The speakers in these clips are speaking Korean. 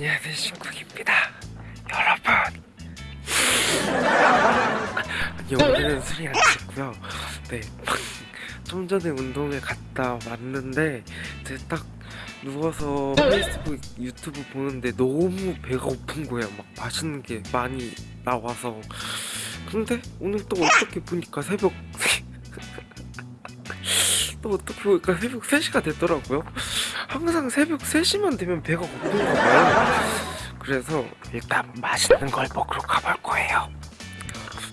안녕하세요 신국입니다. 여러분. 아니 오늘은 술이 안 됐고요. 네좀 전에 운동을 갔다 왔는데 이제 딱 누워서 페이스북 유튜브 보는데 너무 배가 고픈 거예요. 막 맛있는 게 많이 나와서. 근데 오늘 또 어떻게 보니까 새벽 또 어떻게 보니까 새벽 3시가 됐더라고요 항상 새벽 3시만 되면 배가 고픈가 봐요 그래서 일단 맛있는 걸 먹으러 가볼 거예요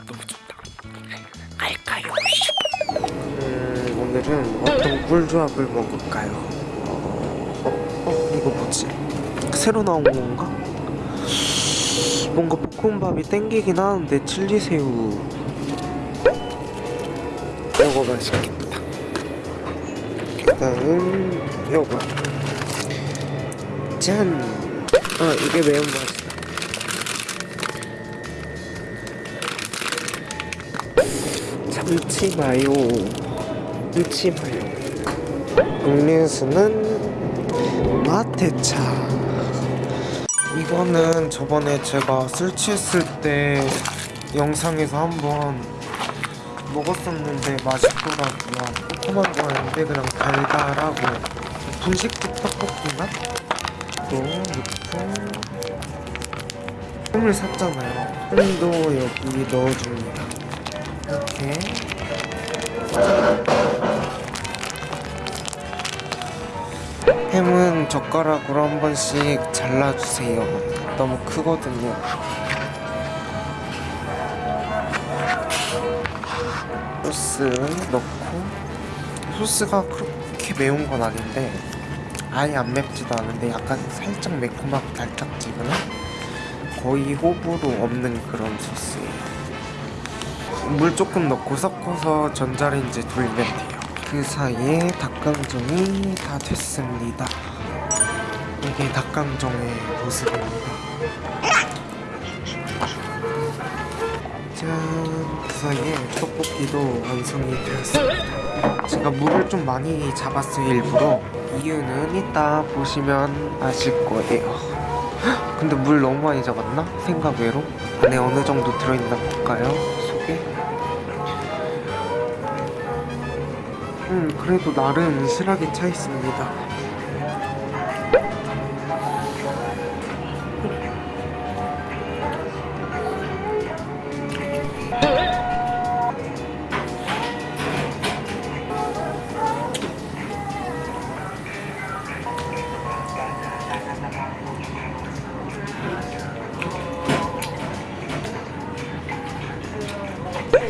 너무 좋다 갈까요? 음, 오늘은 어떤 꿀조합을 먹을까요? 어, 어, 어 이거 뭐지? 새로 나온 건가? 뭔가 볶음밥이 땡기긴 하는데 칠리새우 이거 맛있겠다 일단은 요거 짠! 아 이게 매운 맛이다. 참치 마요. 참치 마요. 음료수는 마테차. 이거는 저번에 제가 술 취했을 때 영상에서 한번 먹었었는데 맛있더라고요. 조그만 거였는데 그냥 달달하고 분식집 떡볶이 맛? 또 넣고 햄을 샀잖아요. 햄도 여기 넣어줍니다. 이렇게. 햄은 젓가락으로 한 번씩 잘라주세요. 너무 크거든요 소스 넣고 소스가 그렇게 매운 건 아닌데 아예 안 맵지도 않은데 약간 살짝 매콤하고 달짝지근한 거의 호불호 없는 그런 소스예요. 물 조금 넣고 섞어서 전자레인지에 돌리면 돼요. 그 사이에 닭강정이 다 됐습니다. 이게 닭강정의 모습입니다 짠! 그 사이에 떡볶이도 완성이 되었습니다 제가 물을 좀 많이 잡았어요 일부러 이유는 이따 보시면 아실 거예요 근데 물 너무 많이 잡았나? 생각 외로? 안에 어느 정도 들어있나 볼까요? 속에? 음 그래도 나름 실하게 차 있습니다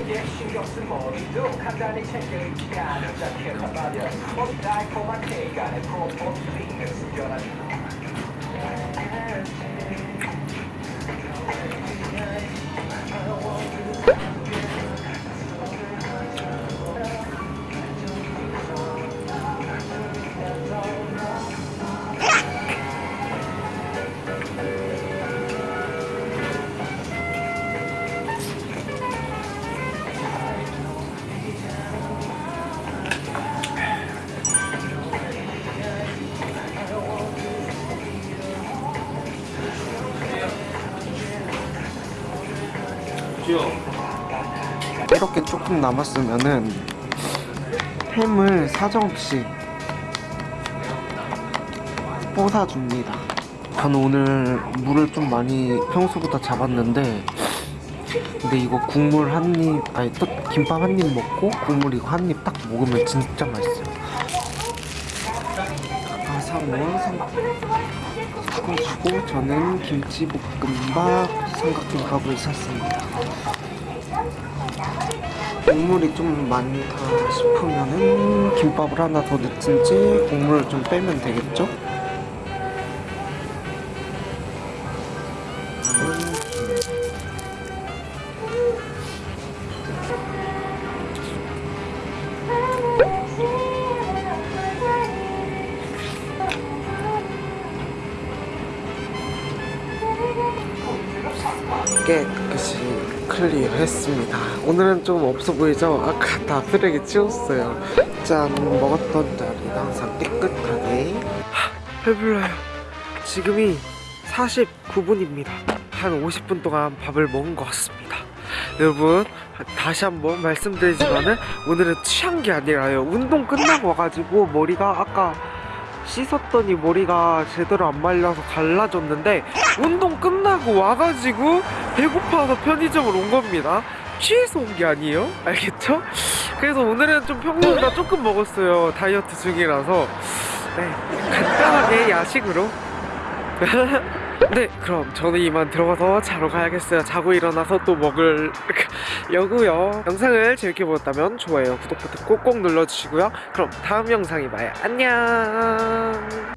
신경 숨겨놔 이렇게 조금 남았으면은 햄을 사정없이 뽀사줍니다. 저는 오늘 물을 좀 많이 평소보다 잡았는데 근데 이거 국물 한 입 아니 또 김밥 한 입 먹고 국물 이거 한 입 딱 먹으면 진짜 맛있어요. 아 사모아 섞어주고 저는 김치볶음밥 삼각김밥을 샀습니다 국물이 좀 많다 싶으면은 김밥을 하나 더 넣든지 국물을 좀 빼면 되겠죠? 깨끗이 클리어했습니다 오늘은 좀 없어 보이죠? 아까 다 쓰레기 치웠어요 짠 먹었던 자리는 항상 깨끗하게 하, 배불러요 지금이 49분입니다. 한 50분 동안 밥을 먹은 것 같습니다. 여러분 다시 한번 말씀드리지만은 오늘은 취한 게 아니라요. 운동 끝나고 와가지고 머리가 아까 씻었더니 머리가 제대로 안 말려서 갈라졌는데 운동 끝나고 와가지고 배고파서 편의점을 온 겁니다. 취해서 온 게 아니에요? 알겠죠? 그래서 오늘은 좀 평소보다 조금 먹었어요. 다이어트 중이라서 네 간단하게 야식으로 네 그럼 저는 이만 들어가서 자러 가야겠어요 자고 일어나서 또 먹을 여고요 영상을 재밌게 보셨다면 좋아요 구독 버튼 꼭꼭 눌러주시고요 그럼 다음 영상에 봐요 안녕